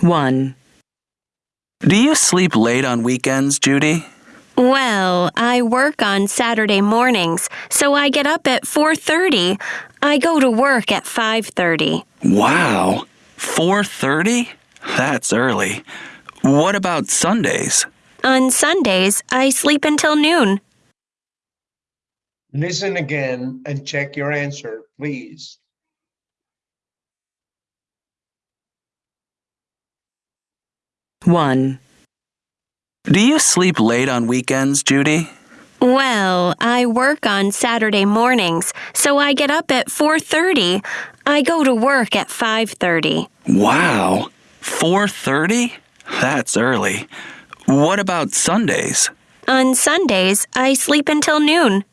1. Do you sleep late on weekends, Judy? Well, I work on Saturday mornings, so I get up at 4:30. I go to work at 5:30. Wow. 4:30? That's early. What about Sundays? On Sundays, I sleep until noon. Listen again and check your answer, please. 1. Do you sleep late on weekends, Judy? Well, I work on Saturday mornings, so I get up at 4:30. I go to work at 5:30. Wow. 4:30? That's early. What about Sundays? On Sundays, I sleep until noon.